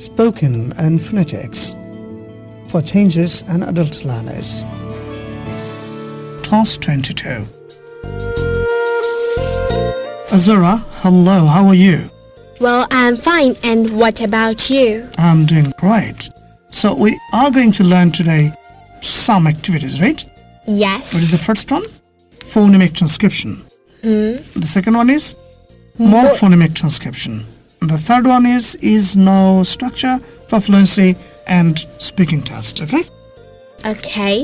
spoken and phonetics for changes and adult learners. Class 22. Azura, hello, how are you? Well, I'm fine. And what about you? I'm doing great. So we are going to learn today some activities, right? Yes. What is the first one? Phonemic transcription. Hmm. The second one is morphonemic transcription The third one is is no structure for fluency and speaking test. Okay. Okay.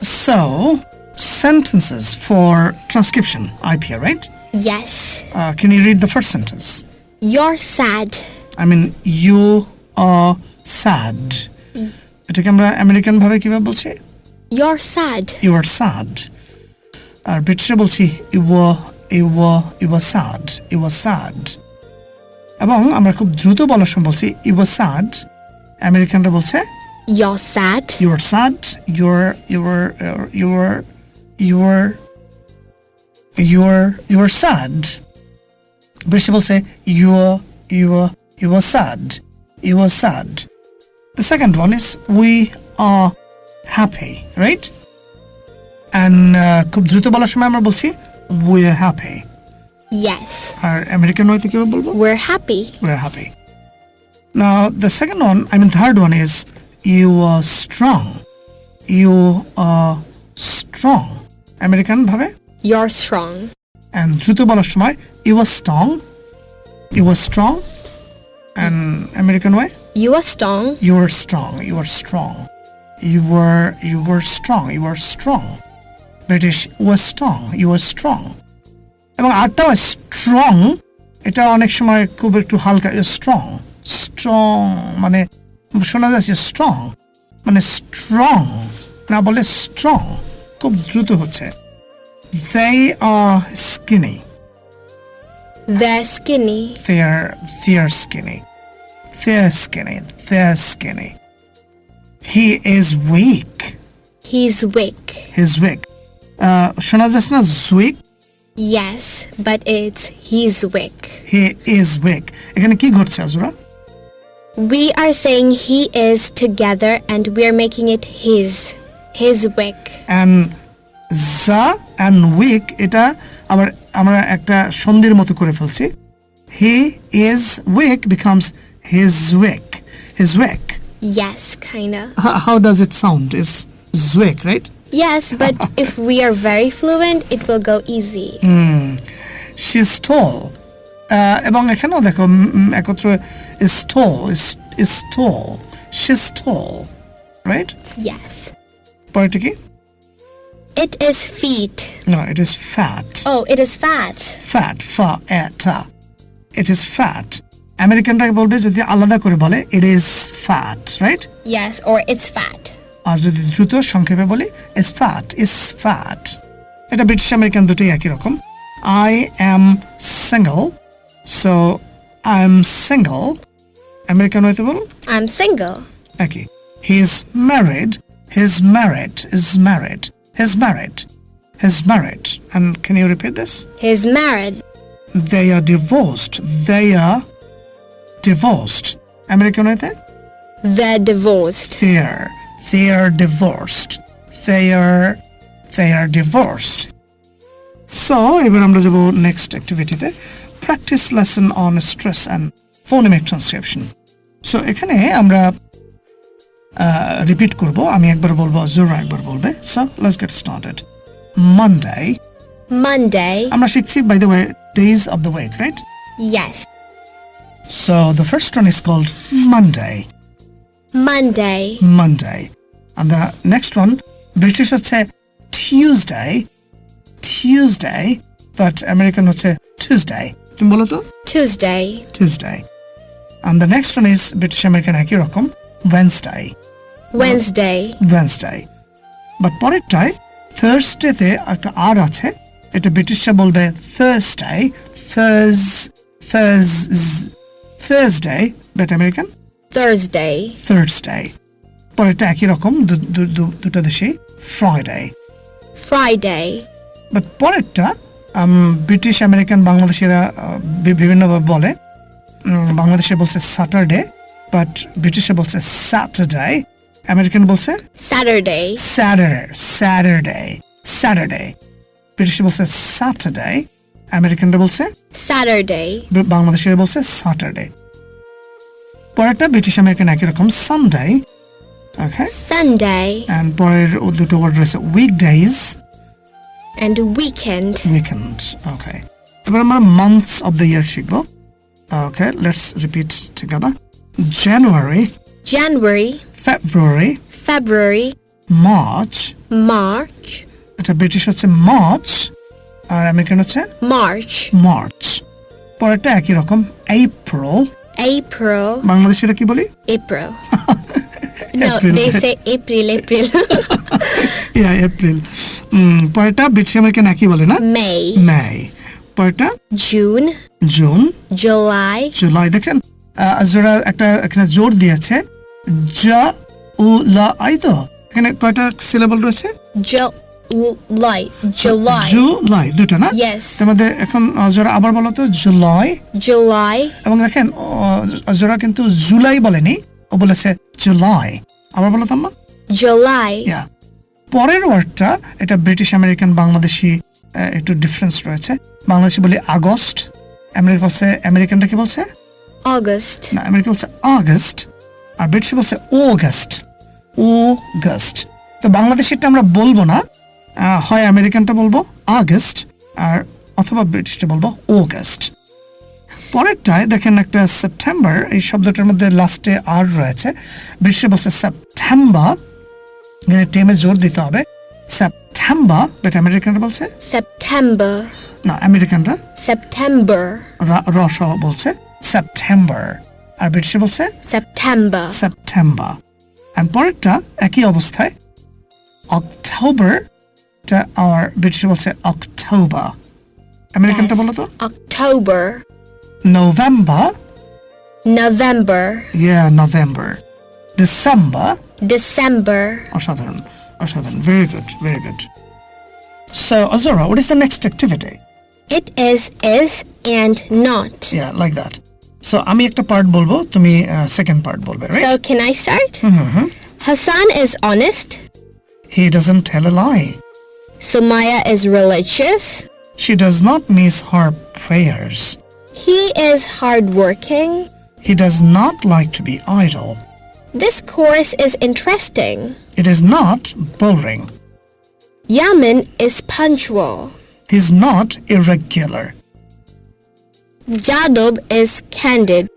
So sentences for transcription. IPA, right? Yes. Uh, can you read the first sentence? You're sad. I mean, you are sad. এটাকে আমরা American ভাবে কিভাবে বলছি You're sad. You are sad আর ব্রিটিশে বলছি you you you are sad you are sad এবং আমরা খুব দ্রুত বলার সময় বলছি ইউ আর স্যাড আমেরিকানরা বলছে You're sad. You are sad your your your your your your sad ব্রিটিশে বলছে you you you are sad you are sad The second one is we are happy, right? And uh, খুব দ্রুত বলার সময় আমরা বলছি we are happy. Yes. আর American হইতে কিভাবে বলবো We're happy. we're happy. Now the second one, I mean third one is you are strong. You are strong. American ভাবে You're strong. and দ্রুত বলার সময় you are strong. You are strong. And American way You are strong. You are strong. You are strong. You were you were strong. You were strong. British was strong. You were strong. এবং আটটা strong এটা অনেক সময় খুব একটু হালকা strong strong মানে শোনা যাচ্ছে স্ট্রং মানে স্ট্রং না বলে স্ট্রং খুব দ্রুত হচ্ছে they are skinny They're skinny. they're they're skinny they're skinny they're skinny he is weak He's weak. he's weak uh, শোনা যাচ্ছে না weak Yes, but it's he's weak. he is weak এখানে কি ঘটছে আজরা We are saying he is together and we are making it his. His weak. and za and weak এটা আবার আমরা একটা সন্ধির মতো করে ফেলছি he is weak becomes his weak his weak Yes, kinda. how, how does it sound is weak right Yes, but if we are very fluent, it will go easy. she's tall আহ, এবং এখানেও দেখো উম, উম, একত্র is tall is is tall she's tall right Yes. পরেরটা কি It is feet. no it is fat Oh, it is fat. fat fa eta it is fat আমেরিকানরা বলবে যদি আলাদা করে বলে it is fat right Yes, or it's fat. আর যদি দ্রুত সংক্ষেপে বলি স্ফাট স্ফাট এটা ব্রিটিশ আমেরিকান দুটোই একই রকম। I am single so I am single American হয়তো বল? আই এম সিঙ্গল একই he is married he is married is married he is married he is married and can you repeat this he is married they are divorced they are divorced American হইতে? they are divorced they are they are divorced so এবার আমরা যাব next অ্যাক্টিভিটিতে practice lesson on stress and phonemic transcription so এখানে আমরা repeat করব আমি একবার বলবো জোরা একবার বলবে so let's get started Monday Monday. আমরা শিখছি by the way days of the week right Yes. So the first one is called Monday Monday. Monday. And the next one, British হচ্ছে Tuesday, Tuesday, but American হচ্ছে Tuesday. তুমি বলো তো Tuesday. Tuesday. And the next one is British American একই রকম Wednesday, Wednesday. Wednesday. But পরেরটায় Thursdayতে একটা আর আছে এটা ব্রিটিশরা বলবে Thursday, Thurs, Thurs, Thursday, but American Thursday. Thursday. পরেরটা একই রকম দুটো দেশেই ফ্রাইডে Friday. বাট পরেরটা ব্রিটিশ আমেরিকান বাংলাদেশিরা বিভিন্নভাবে বলে বাংলাদেশে বলছে স্যাটারডে বাট ব্রিটিশে বলছে স্যাটারডে আমেরিকান বলছে Saturday. স্যাটারডে স্যাটারডে স্যাটারডে ব্রিটিশে বলছে স্যাটারডে আমেরিকানরা বলছে Saturday. বাংলাদেশের বলছে স্যাটারডে পরেরটা ব্রিটিশ আমেরিকান একই রকম সানডে ওকে Sunday. অ্যান্ড পরের দুটো ওয়ার্ড রয়েছে weekdays And weekend. Weekend okay এবার আমরা মান্থস অফ দ্য ইয়ার শিখব okay let's repeat together January January. February February. March March. এটা ব্রিটিশ হচ্ছে মার্চ আর আমেরিকান হচ্ছে March. মার্চ পরেরটা একই রকম এপ্রিল April. বাংলাদেশে এটা কি বলি April. no, April. they say April, April. Yeah April পরেরটা ব্রিটিশ আমেরিকান একই বলে না May. মে পরেরটা June. June July. জুলাই দেখছেন জোড়া একটা এখানে জোর দিয়েছে জা উ লা আই তো এখানে কয়টা সিলেবল রয়েছে July. July. জুলাই দুটো না. তার এখন আবার বলো তো জুলাই July. এবং দেখেন কিন্তু জুলাই বলেনি ও বলেছে জুলাই আবার বলো July. পরের ওয়ার্ডটা এটা ব্রিটিশ আমেরিকান বাংলাদেশি একটু ডিফারেন্স রয়েছে বাংলাদেশি বলি আগস্ট আমেরিকা বলছে আমেরিকানটা কি বলছে August. না আমেরিকা বলছে আগস্ট আর ব্রিটিশ বলছে অগস্ট অগস্ট তো বাংলাদেশিটা আমরা বলব না হয় আমেরিকানটা বলব আগস্ট আর অথবা ব্রিটিশটা বলব অগস্ট। পরেরটায় দেখেন একটা সেপ্টেম্বর এই শব্দটার মধ্যে লাস্টে আর রয়েছে। ব্রিটিশে বলছে সেপ্টেম্বর এখানে টেমে জোর দিতে হবে। সেপ্টেম্বর বাট আমেরিকানরা বলছে? সেপ্টেম্বর। না আমেরিকানরা। সেপ্টেম্বর। রস বলছে সেপ্টেম্বর আর ব্রিটিশে বলছে? সেপ্টেম্বর। সেপ্টেম্বর। অ্যান্ড পরেরটা একই অবস্থায় অক্টোবর আর ব্রিটিশ বলছে অক্টোবর আমেরিকানটা Yes. বলো তো October. November November. ইয়া নভেম্বর ডিসেম্বর December. অসাধারণ অসাধারণ very good very good so Azura, what is the next activity? It is is and not. Yeah, like that. So আমি একটা পার্ট বলবো তুমি second part বলবে right So can I start? Hassan is honest. He doesn't tell a lie. Sumaya is religious. She does not miss her prayers. He is hardworking. He does not like to be idle. This course is interesting. It is not boring. Yamin is punctual. He is not irregular. Jadub is candid.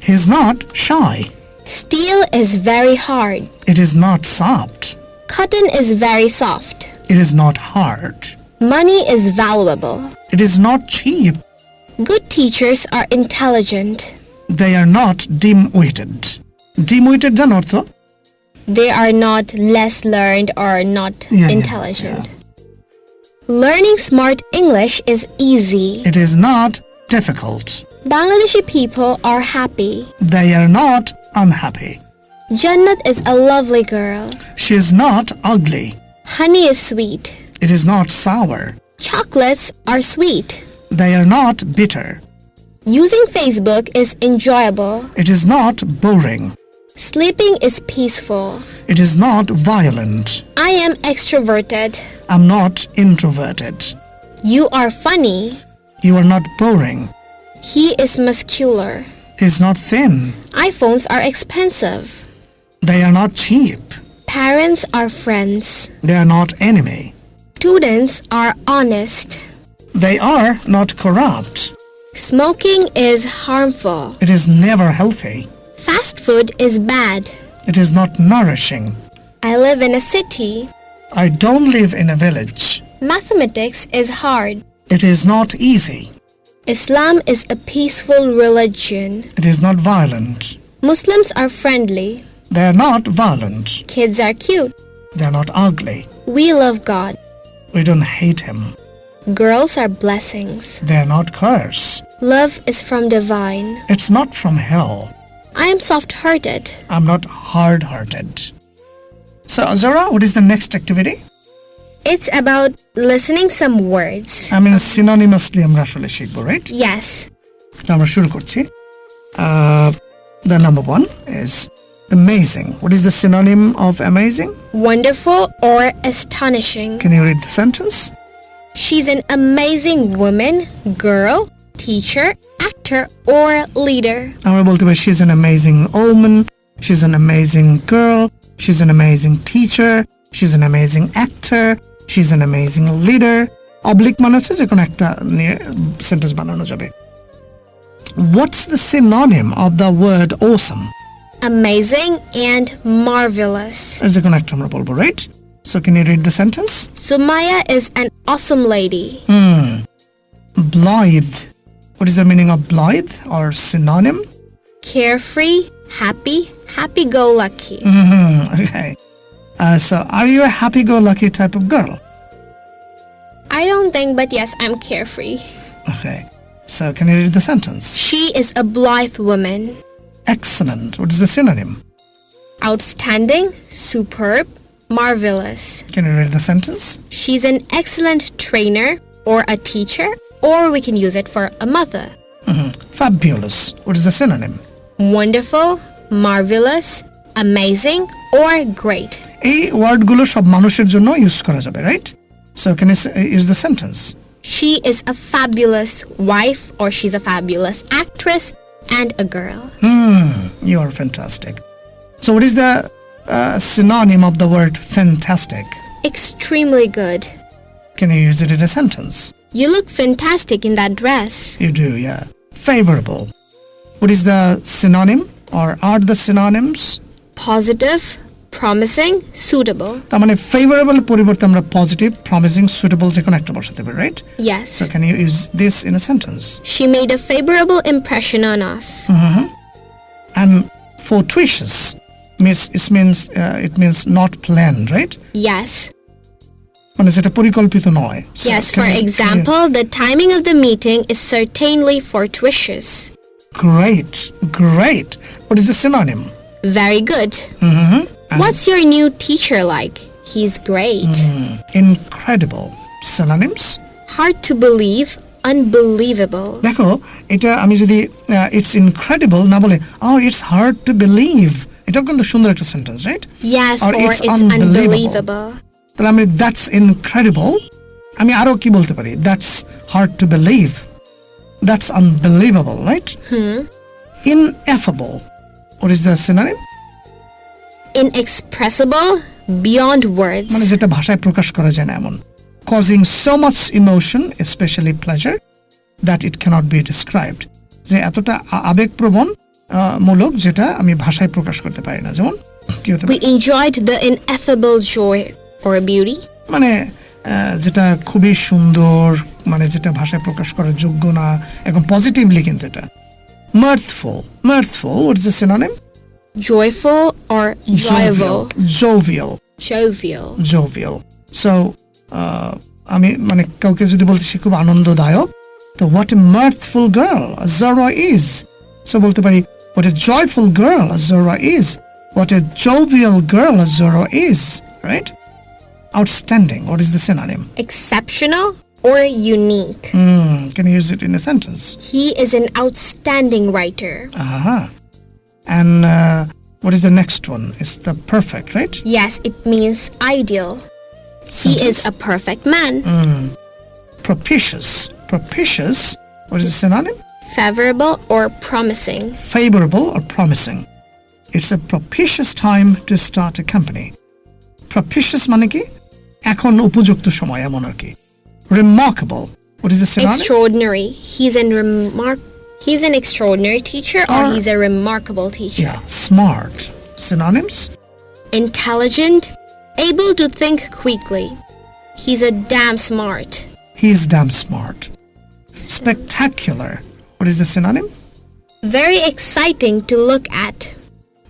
He is not shy. Steel is very hard. It is not soft. Cotton is very soft. It is not hard. Money is valuable. It is not cheap. Good teachers are intelligent. They are not dim-witted. Dim-witted jan ortho? They are not less learned or not yeah, intelligent. Yeah, yeah. Learning smart English is easy. It is not difficult. Bangladeshi people are happy. They are not unhappy. Jannat is a lovely girl. She is not ugly. Honey is sweet. It is not sour. Chocolates are sweet. They are not bitter. Using Facebook is enjoyable. It is not boring. Sleeping is peaceful. It is not violent. I am extroverted. I'm not introverted. You are funny. You are not boring. He is muscular. He's not thin. iPhones are expensive. They are not cheap. Parents are friends. They are not enemy. Students are honest. They are not corrupt. Smoking is harmful. It is never healthy. Fast food is bad. It is not nourishing. I live in a city. I don't live in a village. Mathematics is hard. It is not easy. Islam is a peaceful religion. It is not violent. Muslims are friendly. They are not violent. Kids are cute. They are not ugly. We love God. We don't hate him. Girls are blessings. They are not curse. Love is from divine. It's not from hell. I am soft hearted. I'm not hard hearted. So, Azara, what is the next activity? It's about listening some words. I mean, synonymously আমরা আসলে শিখবো right Yes. আমরা শুরু করছি আহ, The number one is amazing. What is the synonym of amazing? Wonderful or astonishing. Can you read the sentence? She's an amazing woman, girl, teacher, actor, or leader. আমরা বলতে পারি she's an amazing woman, she's an amazing girl, she's an amazing teacher, she's an amazing actor, she's an amazing leader. Oblique মানে হচ্ছে যে কোনো একটা নিয়ে sentence বানানো যাবে What's the synonym of the word awesome? amazing and marvelous. As a connect right? So can you read the sentence? Sumaya is an awesome lady. Hmm. Blithe. What is the meaning of blithe or synonym? Carefree, happy, happy-go-lucky. Mm -hmm. Okay. Uh, so are you a happy-go-lucky type of girl? I don't think, but yes, I'm carefree. Okay. So can you read the sentence? She is a blithe woman. Excellent. What is the synonym? Outstanding, superb, marvelous. Can you read the sentence? She's an excellent trainer or a teacher, or we can use it for a mother. Fabulous. What is the synonym? Wonderful, marvelous, amazing, or great. এই ওয়ার্ডগুলো সব মানুষের জন্য use করা যাবে right so can use the sentence She is a fabulous wife, or she's a fabulous actress and a girl. Hmm, You are fantastic. So, what is the uh, synonym of the word fantastic? Extremely good. Can you use it in a sentence? You look fantastic in that dress. You do, yeah. Favorable. What is the synonym or are the synonyms? Positive, promising, suitable. তার মানে favourable পরিবর্তে আমরা positive promising suitable যে কোনো একটা বসাতে পারি right Yes. So can you use this in a sentence She made a favorable impression on us. And fortuitous means it means uh, it means not planned right Yes. মানে যেটা পরিকল্পিত নয় So, Yes, can for you- can you- example, the timing of the meeting is certainly fortuitous. great great what is the synonym Very good. What's your new teacher like? He's great. incredible synonyms Hard to believe, unbelievable. দেখো এটা আমি যদি it's incredible না বলে ও it's hard to believe এটাও কিন্তু সুন্দর একটা sentence write Yes, Or or, it's it's, unbelievable. unbelievable. তাহলে আমি দ্যাটস ইনক্রেডিবল আমি আরো কি বলতে পারি that's hard to believe that's unbelievable right ইনএফেবল what is the সিনারিম Inexpressible, beyond words. মানে যেটা ভাষায় প্রকাশ করা যায় না এমন causing so much emotion specially pleasure that it cannot be described যে এতটা আবেগপ্রবণ মূলক যেটা আমি ভাষায় প্রকাশ করতে পারি না যেমন কি হতে পারে We enjoyed the ineffable joy or beauty. মানে যেটা খুবই সুন্দর মানে যেটা ভাষায় প্রকাশ করার যোগ্য না এখন পজিটিভলি কিন্তু এটা mirthful mirthful what is the synonym Joyful or joyful. jovial Jovial. jovial so uh, আমি মানে কাউকে যদি বলতে সে খুব আনন্দদায়ক তো what a mirthful girl Zara is so বলতে পারি what a joyful girl Zara is what a jovial girl Zara is right outstanding what is the synonym Exceptional or unique. Hmm, can you use it in a sentence He is an outstanding writer. Aha. And uh, what is the next one? It's the perfect, right? Yes, it means ideal. He is a perfect man. propitious. Propitious. What is the synonym? Favorable or promising. Favorable or promising. It's a propitious time to start a company. Propitious মানে কি এখন উপযুক্ত সময় এমন আর কি remarkable what is the synonym Extraordinary. He's an remark. He's an extraordinary teacher or he's a remarkable teacher. yeah smart synonyms Intelligent, able to think quickly. He's a damn smart. he's damn smart spectacular what is the synonym Very exciting to look at.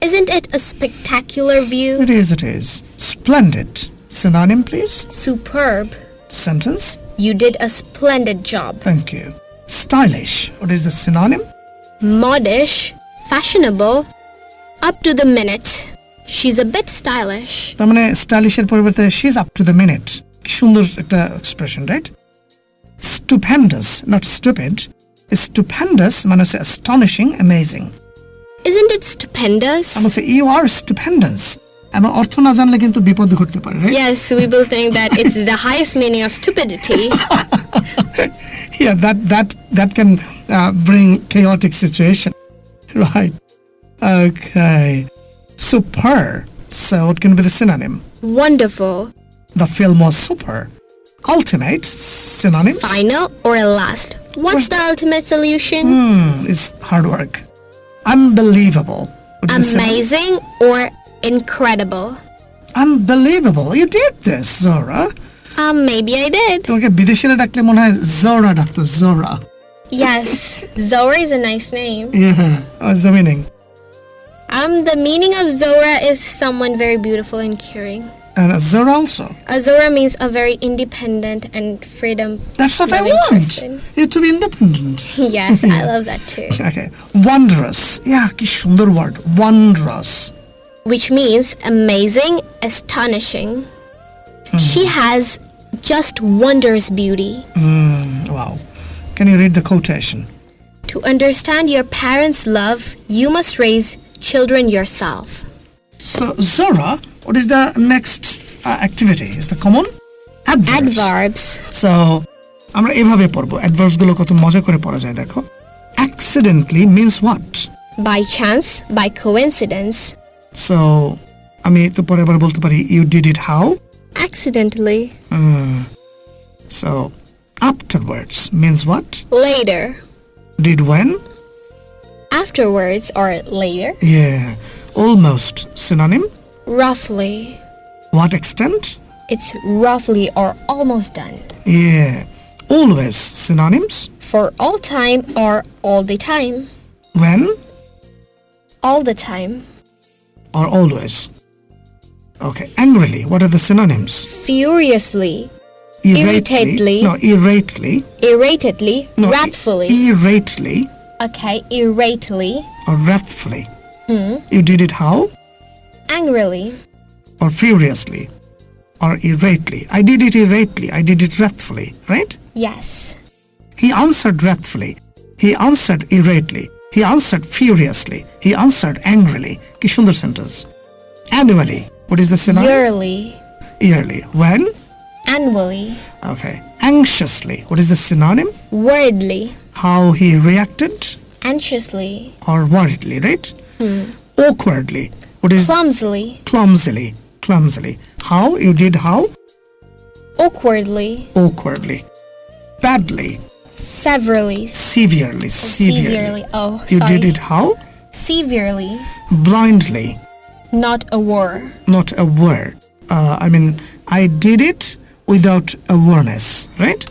Isn't it a spectacular view? It is, it is. Splendid. Synonym, please. Superb. Sentence. You did a splendid job. Thank you Stylish. What is the synonym? Modish, fashionable, up to the minute. She's a bit stylish. তার মানে স্টাইলিশের পরিবর্তে she is up to the minute সুন্দর একটা expression right স্টুপেন্ডাস not stupid স্টুপেন্ডাস মানে হচ্ছে astonishing amazing Isn't it stupendous? আমি বলছি you আর স্টুপেন্ডাস এবং অর্থ না জানলে কিন্তু বিপদ ঘটতে পারে right? Yes, we will think that it's the highest meaning of stupidity. yeah that that that can uh, bring chaotic situation. Right. Okay. Super. So it can be the synonym? Wonderful, the film was super. Ultimate synonyms? Final, or last. What's the ultimate solution? Hmm, is hard work. Unbelievable. What is the synonym? Amazing or incredible? unbelievable. You did this zora Um, maybe I did. তোমাকে বিদেশিরা ডাকলে মনে হয় জোরা ডাকতো জোরা Yes, Zora is a nice name. yeah what's the meaning Um, the meaning of Zora is someone very beautiful and caring. and zora also A Zora means a very independent and freedom. that's what i Loving want person. you to be independent Yes, I love that too. Okay. Wondrous. Yeah, কি সুন্দর word. Wondrous. Which means amazing, astonishing. She has just wondrous beauty. Wow. Can you read the quotation? To understand your parents' love, you must raise children yourself. So, Zora, what is the next uh, activity? Is the common? Adverbs. Adverbs. So, আমরা এভাবে পড়বো adverbs গুলো কত মজা করে পড়া যায় দেখো accidentally means what By chance, by coincidence, so আমি তো পরে আবার বলতে পারি you did it how accidentally, hmm. so afterwards means what later, did when afterwards, or later, yeah almost synonym roughly. what extent It's roughly or almost done. Yeah, always synonyms. For all time or all the time. When All the time. or always. Okay, angrily. What are the synonyms? Furiously, Irately. Irritatedly. No, irately. irritatedly, No, i- wrathfully. Irately okay, irritately, or wrathfully. You did it how? angrily, Or furiously. Or irately. I did it irately. I did it wrathfully. Right? yes. He answered wrathfully. He answered irately. He answered furiously. He answered angrily. কি সুন্দর sentence. Annually. What is the synonym? Yearly, Yearly. When? annually, Okay. Anxiously. What is the synonym? worriedly, How he reacted anxiously, or worriedly, right? Hmm. Awkwardly. What is clumsily, clumsily? Clumsily. How? You did how? awkwardly, Awkwardly. Badly. severely, Severely. Severely. severely. Oh, You did it how? Severely, Blindly. Not a war. Not aware. Uh, I mean, I did it without awareness, right?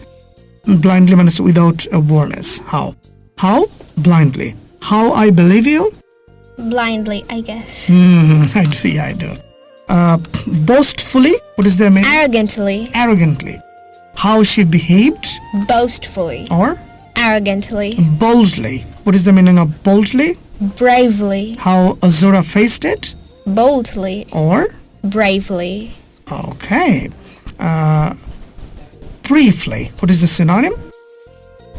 Blindly means without awareness. How? How? Blindly. How I believe you? Blindly, I guess. Hmm, I do, yeah, I do. Uh, boastfully, what is the meaning? Arrogantly, Arrogantly. How she behaved, boastfully, or arrogantly, boldly. What is the meaning of boldly? bravely, How Azura faced it, boldly, or bravely, okay. Uh, briefly, what is the synonym?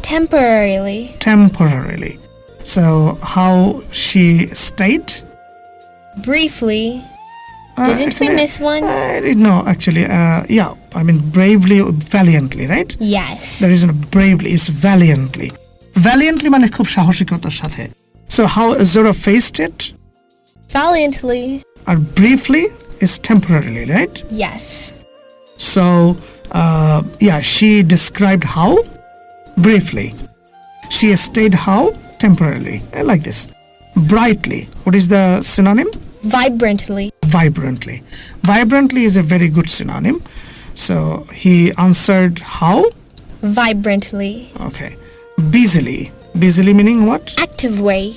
temporarily, Temporarily. So how she stayed? briefly. Uh, Didn't we actually, miss one? I didn't know actually. Uh, yeah, I mean bravely, valiantly, right? Yes. There isn't a bravely, it's valiantly. Valiantly মানে খুব সাহসিকতার সাথে. So how Azura faced it? Valiantly. Or briefly is temporarily, right? Yes. So uh, yeah, she described how briefly. She stayed how temporarily. I like this. Brightly. What is the synonym? Vibrantly. Vibrantly. Vibrantly is a very good synonym. So he answered how? Vibrantly. Okay. Busily. Busily meaning what? Active way.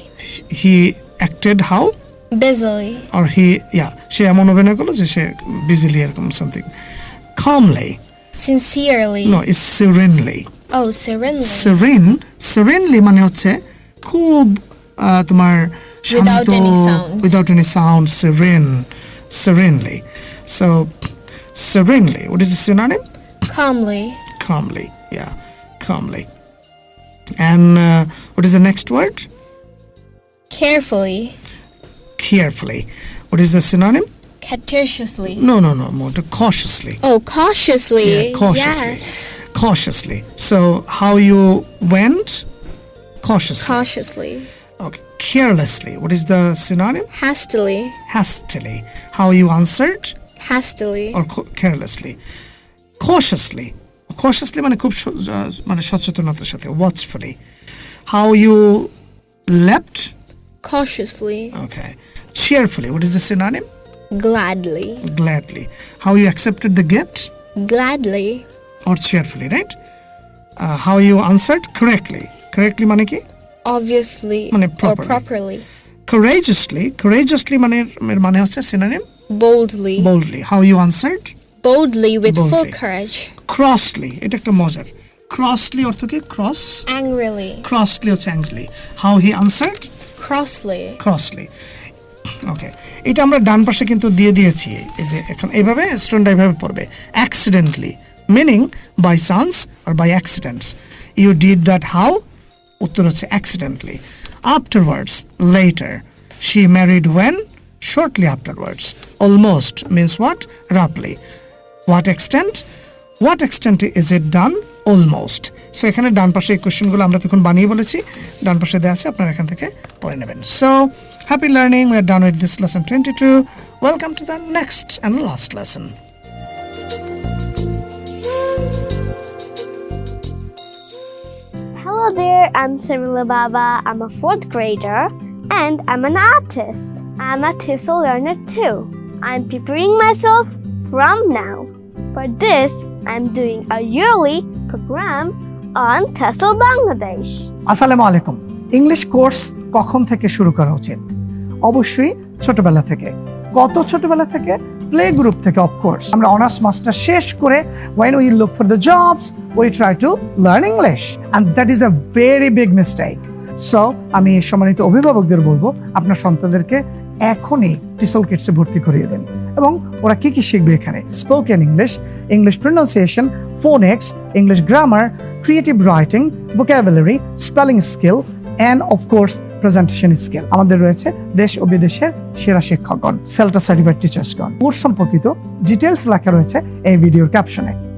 He acted how? Busily. Or he, yeah, সে এমন অভিনয় করলো যে সে বিজিলি এরকম something calmly Sincerely. no is serenely Oh, serenely. serene serenely মানে হচ্ছে খুব আহ, তোমার শান্ত Without any sound. without any sound serene serenely so serenely what is the synonym Calmly. calmly yeah calmly and uh, what is the next word Carefully. carefully. What is the synonym? Cautiously. No, no, no, more to cautiously. Oh, cautiously. Yeah, cautiously. Yes. Cautiously. So, how you went? Cautiously. Cautiously. okay. Carelessly. What is the synonym? Hastily. Hastily. How you answered? Hastily. or co- carelessly cautiously cautiously মানে খুব স- আহ, মানে সচেতনতার সাথে ওয়াচফুলি how you left Cautiously. Okay cheerfully what is the synonym Gladly. gladly how you accepted the gift Gladly. or cheerfully right uh, how you answered correctly correctly মানে কি Obviously. মানে or properly. properly. courageously courageously মানে এর মানে হচ্ছে synonym Boldly. boldly how you answered Boldly with full Boldly. courage. crossly এটা একটা মজার crossly অর্থ কি cross Angrily. crossly হচ্ছে angrily how he answered Crossly. crossly ওকে এটা আমরা ডান পাশে কিন্তু দিয়ে দিয়েছি। এই যে এখন এইভাবে স্টুডেন্ট এইভাবে পড়বে। Accidentally meaning by chance R by accidents you did that how উত্তর হচ্ছে accidentally afterwards later she married when shortly afterwards almost means what রাফলি what extent what extent is it done almost so এখানে ডান পাশে এই কোশ্চেনগুলো আমরা তখন বানিয়ে বলেছি ডান পাশে দেওয়া আছে আপনারা এখান থেকে পড়ে নেবেন so happy learning we are done with this lesson twenty two welcome to the next and last lesson Hello there, I'm Samila Baba. I'm a fourth grader and I'm an artist. I'm a TESOL learner too. I'm preparing myself from now. For this, I'm doing a yearly program on TESOL Bangladesh. আসসালামু আলাইকুম English course কখন থেকে শুরু করা উচিত? অবশ্যই ছোটবেলা থেকে। কত ছোটবেলা থেকে প্লে গ্রুপ থেকে অফকোর্স আমরা অনার্স মাস্টার শেষ করে when we look for the jobs, we try to learn English and that is a very big mistake so আমি সম্মানিত অভিভাবকদের বলব, আপনার সন্তানদেরকে এখনই টিসল কিটসে ভর্তি করিয়ে দেন। এবং ওরা কি কি শিখবে এখানে? Spoken English English pronunciation phonics English grammar creative writing vocabulary spelling skill and of course presentation skill আমাদের রয়েছে দেশ ও বিদেশের সেরা শিক্ষকগণ সেলটা সার্টিফাইড টিচার্সগণ কোর্স সম্পর্কিত ডিটেলস লেখা রয়েছে এই ভিডিওর ক্যাপশনে